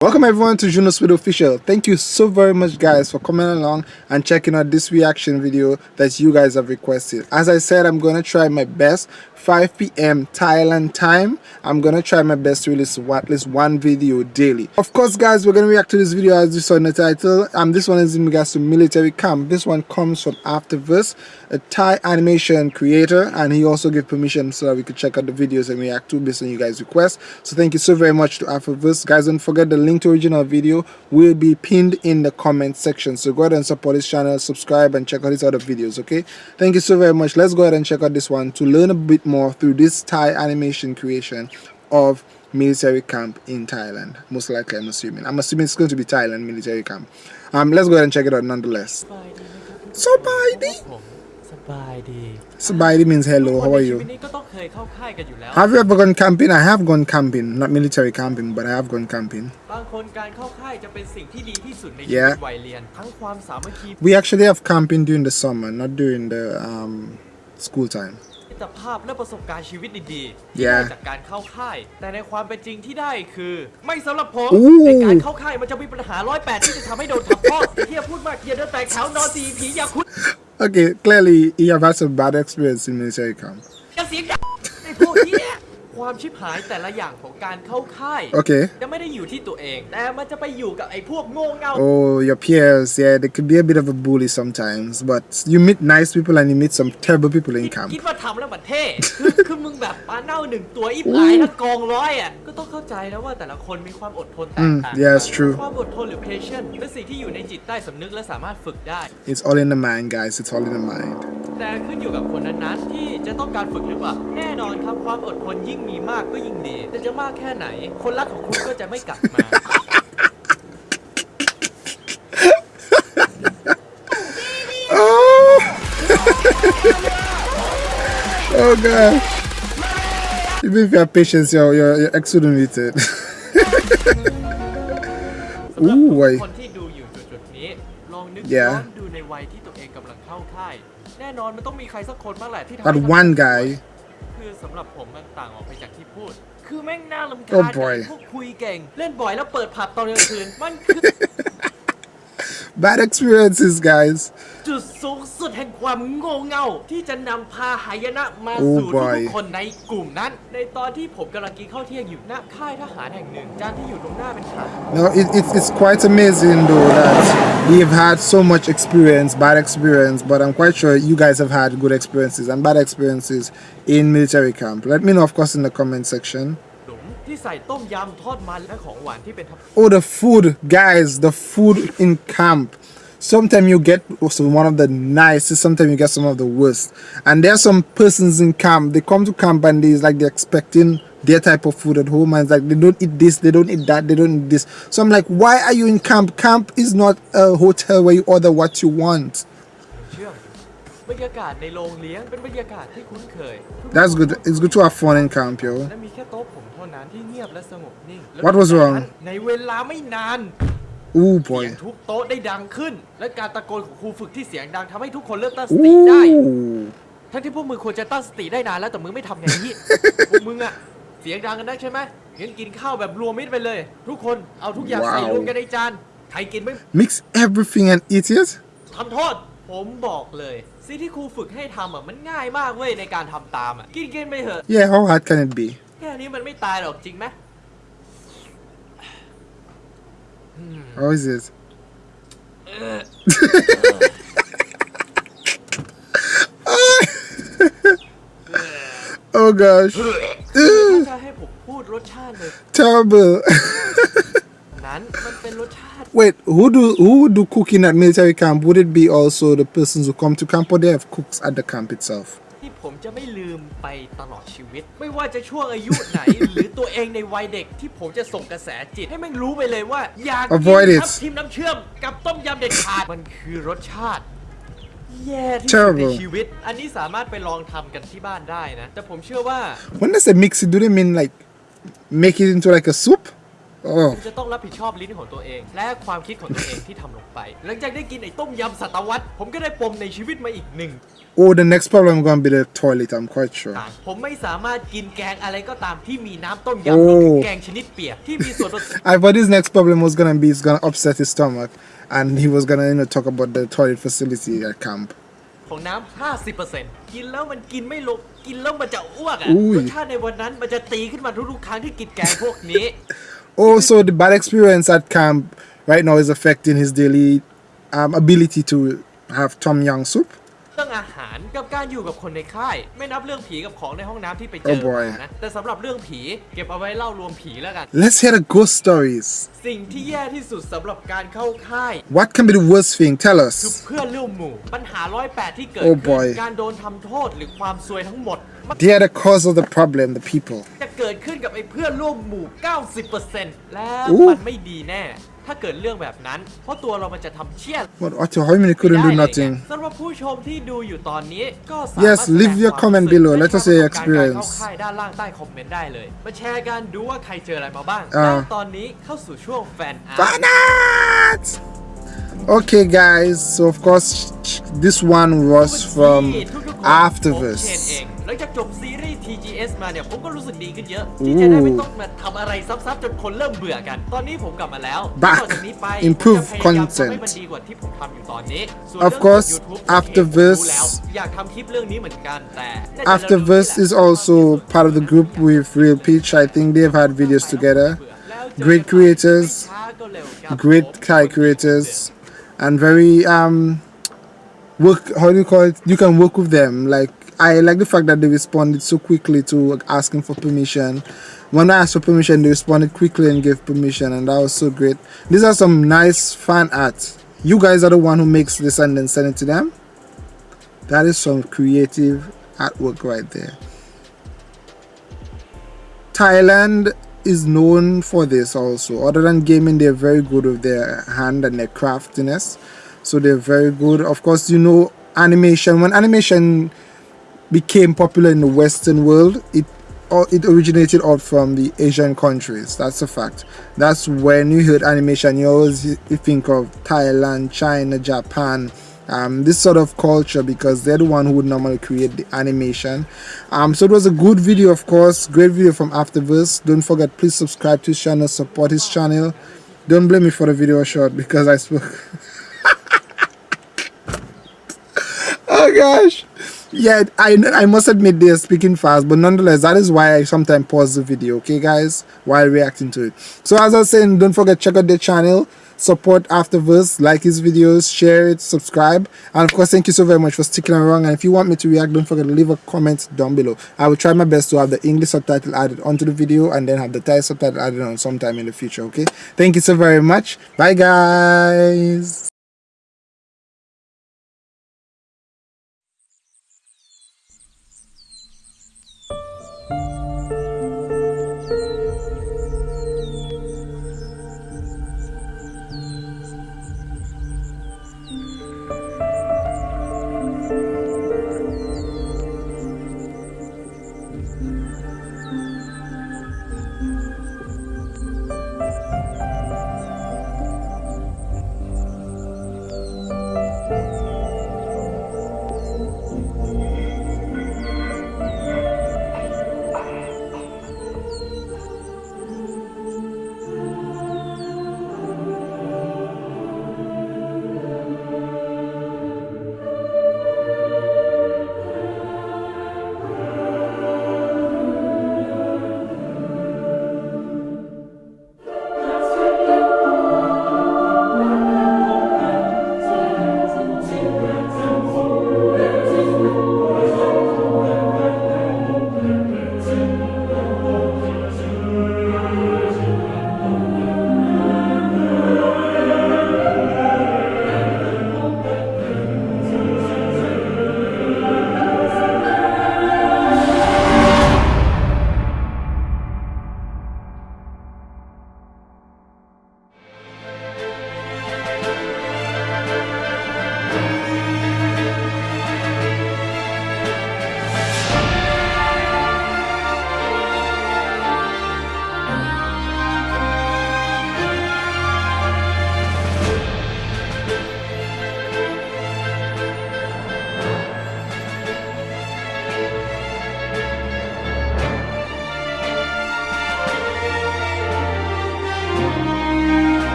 Welcome everyone to Juno Speed Official. Thank you so very much guys for coming along and checking out this reaction video that you guys have requested. As I said, I'm gonna try my best 5 p.m. Thailand time. I'm gonna try my best to release at least one video daily. Of course guys, we're gonna react to this video as you saw in the title. Um, this one is in regards to military camp. This one comes from Afterverse, a Thai animation creator and he also gave permission so that we could check out the videos and react to based on you guys requests. So thank you so very much to Afterverse. Guys, don't forget the link to original video will be pinned in the comment section. So go ahead and support his channel, subscribe and check out his other videos, okay? Thank you so very much. Let's go ahead and check out this one to learn a bit more through this Thai animation creation of military camp in Thailand. Most likely, I'm assuming. I'm assuming it's going to be Thailand military camp. Um, let's go ahead and check it out nonetheless. So, bye สบายดี Sabadi means hello, how are ชี you? วิตนี้ก็ต้องเคยเข้าค่ายกันอยู่แล้ว Have you ever gone camping? I have gone camping, not military camping, but I have gone camping. บางคนการเข้าค่ายจะเป็นสิ่งที่ดีที่สุดในชี Yeah. วิตวัยเรียน ทั้งความสามัคคี We actually have camping during the summer, not during the um, school time. มิตรภาพและประสบการณ์ชีวิตดีๆที่ Yeah. ได้จากการเข้าค่าย แต่ในความเป็นจริงที่ได้คือ ไม่สำหรับผมอู้ในการเข้าค่ายมันจะมีปัญหาร้อยแปดที่จะทำให้โดนทับทอดเฮียพูดมากเฮียเดินแตกแถวนอนสีผีอย่าคุด Okay, clearly you have had some bad experience in military camp. อย่าเสียงดังไอ้พวกเนี้ย ความชิบหายแต่ละอย่างของการเข้าค่าย Okay. จะไม่ได้อยู่ที่ตัวเอง แต่มันจะไปอยู่กับไอ้พวกโง่เง่า Oh, your peers, yeah, they could be a bit of a bully sometimes, but you meet nice people and you meet some terrible people in คิด camp. คิดว่าทำแล้วมันเท่คือคือมึงแบบปลาเน่าหนึ่งตัวอีหลายทั้งกองร้อยอะ ก็ต้องเข้าใจนะว่าแต่ละคนมีความอดทนแตกต่าง Mm, yeah, it's true. ความอดทนหรือ patience เป็นสิ่งที่อยู่ในจิตใต้สำนึกและสามารถฝึกได้ It's all in the mind, guys. It's all in the mind. แต่ขึ้นอยู่กับคนนั้นๆที่จะต้องการฝึกหรือเปล่า แน่นอนครับความอดทนยิ่งมีมากก็ยิ่งดีแต่จะมากแค่ไหน คนรักของคุณก็จะไม่กลับมา Oh! oh god. Even if you have patience, you're, you're, you're exonerated. สำหรับอู้ไว้ทุกคนที่ดูอยู่จุดๆนี้ลองนึก Yeah. ย้อนดูในวัยที่ตัวเองกำลังเข้าค่ายแน่นอนมันต้องมีใครสักคนบ้างแหละที่ทำ That ให้ one guy. คือสำหรับผมมันต่างออกไปจากที่พูด คือแม่งน่าลำ Oh คาญ boy พวกคุยเก่ง เล่นบ่อยแล้วเปิดผับตอนกลางคืน มันคือ Bad experiences, guys. จุดสูงสุดแห่งความโง่เง่า ที่จะนำพาหายนะมา Oh สู่ boy ทุกๆคนในกลุ่มนั้น ในตอนที่ผมกำลังกินข้าวเที่ยงอยู่หน้าค่ายทหารแห่งหนึ่ง จานที่อยู่ตรงหน้าเป็นขา No, it, it's it's quite amazing though that we've had so much experience, bad experience, but I'm quite sure you guys have had good experiences and bad experiences in military camp. Let me know, of course, in the comment section. หลุมที่ใส่ต้มยำทอดมันและของหวานที่เป็นทับ Oh, the food, guys, the food in camp. Sometimes you get also one of the nicest, sometimes you get some of the worst. And there are some persons in camp, they come to camp and they like they're expecting their type of food at home and it's like they don't eat this, they don't eat that, they don't eat this. So I'm like, why are you in camp? Camp is not a hotel where you order what you want. เชื่อมบรรยากาศในโรงเลี้ยงเป็นบรรยากาศที่คุ้นเคย That's good. It's good to have fun in camp, yo. และมีแค่โต๊ะผมเท่านั้นที่เงียบและสงบนิ่งและ What was wrong? ในเวลาไม่นาน Ooh เสียง boy. ทุบโต๊ะได้ดังขึ้น และการตะโกนของครูฝึกที่เสียงดังทำให้ทุกคนเริ่มตั้งสติได้ Ooh. ทั้งที่พวกมึงควรจะตั้งสติได้นานแล้วแต่มึงไม่ทำไงนี่ พวกมึงอะเสียงดังกันนักใช่ไหมงั้นกินข้าวแบบรวมมิตรไปเลย ทุกคนเอาทุกอย่างใส่ว้าวรวมกันในจานใครกินไม่ Mix everything and eat it? ทำโทษ ผมบอกเลย สิ่งที่ครูฝึกให้ทำอะมันง่ายมากเว้ยในการทำตามอะกินกินไปเถอะ Yeah, how hard can it be? แค่นี้มันไม่ตายหรอกจริงไหม How is it? oh gosh. ถ้าให้ผมพูดรสชาติเลย Terrible. นั้นมันเป็นรสชาติ Wait, who do who would do cooking at military camp? Would it be also the persons who come to camp or they have cooks at the camp itself? ที่ผมจะไม่ลืมไปตลอดชีวิต ไม่ว่าจะช่วงอายุไหน หรือตัวเองในวัยเด็กที่ผมจะส่งกระแสจิต ให้แม่งรู้ไปเลยว่า อยากกิ Avoid น it ทับทิมน้ำเชื่อมกับต้มยำเด็ดขาด มันคือรสชาติ แย่ที่สุด Terrible ในชีวิต อันนี้สามารถไปลองทำกันที่บ้านได้นะ แต่ผมเชื่อว่า When they say mix it, do they mean like make it into like a soup? Oh. คุณจะต้องรับผิดชอบลิ้นของตัวเอง และความคิดของตัวเองที่ทำลงไป หลังจากได้กินไอ้ต้มยำสัตวัตผมก็ได้ปมในชีวิตมาอีกหนึ่ง Oh, the next problem gonna be the toilet, I'm quite sure. ต่างผมไม่สามารถกินแกงอะไรก็ตามที่มีน้ำต้มโอ้ยำรวมถึงแกงชนิดเปียกที่มีส่วนผสม I thought his next problem was gonna be it's gonna upset his stomach and he was gonna you know talk about the toilet facility at camp. ของน้ำ 50%กินแล้วมันกินไม่ลง กินแล้วมันจะอ้วกอะอุ้ยรสชาติในวันนั้นมันจะตีขึ้นมาทุกๆครั้งที่กินแกงพวกนี้ Oh, so the bad experience at camp right now is affecting his daily um, ability to have tom yum soup. เรื่องอาหารกับการอยู่กับคนในค่าย ไม่นับเรื่องผีกับของในห้องน้ำที่ไปเจอ Oh boy มานะแต่สำหรับเรื่องผีเก็บเอาไว้เล่ารวมผีแล้วกัน Let's hear the ghost stories. สิ่งที่แย่ที่สุดสำหรับการเข้าค่าย What can be the worst thing? Tell คือ us. เพื่อนร่วมหมู่ ปัญหาร้อยแปดที่เกิด Oh ขึ้ boy นการโดนทำโทษหรือความซวยทั้งหมด มัน They are the cause of the problem, the people. จะเกิดขึ้นกับไอ้เพื่อนร่วมหมู่ 90%แล้วอู้มันไม่ดีแน่ ถ้าเกิดเรื่องแบบนั้น เพราะตัวเรามันจะทำเชี่ย What, Otto, how many couldn't ได้ do เลย nothing? ไงสำหรับผู้ชมที่ดูอยู่ตอนนี้ก็สามารถ Yes, แสดง leave your ความ comment รู้สึก below. และ Let us see your ประสบการณ์การเข้า experience. ค่ายด้านล่างใต้คอมเมนต์ได้เลย มาแชร์กันดูว่าใครเจออะไรมาบ้าง อ่า และตอนนี้เข้าสู่ช่วงแฟนอาร์ต Banat! Okay, guys. So of course, this one was from ทุกๆคนผมเชนเอ Afterverse. งหลังจากจบซีรีส์ TGS มาเนี่ย ผมก็รู้สึกดีขึ้นเยอะ ที่จะได้ไม่ต้องมาทำอะไรซ้ำๆจนคนเริ่มเบื่อกัน ตอนนี้ผมกลับมาแล้ว Back. ต่อจากนี้ไป Improve ผมจะพยายามทำให้ content. มันดีกว่าที่ผมทำอยู่ตอนนี้ส่วน Of เรื่อง course, YouTube Afterverse ผมรู้แล้วอยากทำคลิปเรื่องนี้เหมือนกันแต่น่าจะ Afterverse is also part of the group with Real Peach. I think they've had videos together. แล้วเจอกัน Great creators, ไม่ช้าก็เร็วครับ great Thai creators, and very um work. How do you call it? You can work with them. Like I like the fact that they responded so quickly to asking for permission. When I asked for permission, they responded quickly and gave permission, and that was so great. These are some nice fan art. You guys are the one who makes this and then send it to them. That is some creative artwork right there. Thailand is known for this also. Other than gaming, they're very good with their hand and their craftiness. So they're very good. Of course, you know animation. When animation became popular in the Western world, it or it originated out from the Asian countries. That's a fact. That's when you heard animation, you always think of Thailand, China, Japan, um, this sort of culture because they're the one who would normally create the animation. Um, so it was a good video, of course. Great video from Afterverse. Don't forget, please subscribe to his channel, support his channel. Don't blame me for the video short because I spoke. oh gosh. Yeah I, I must admit they're speaking fast but nonetheless that is why i sometimes pause the video okay guys? While reacting to it. So as i was saying don't forget check out their channel. Support afterverse like his videos share it subscribe. And of course thank you so very much for sticking around. And if you want me to react don't forget to leave a comment down below. I will try my best to have the english subtitle added onto the video and then have the thai subtitle added on sometime in the future okay? Thank you so very much. Bye guys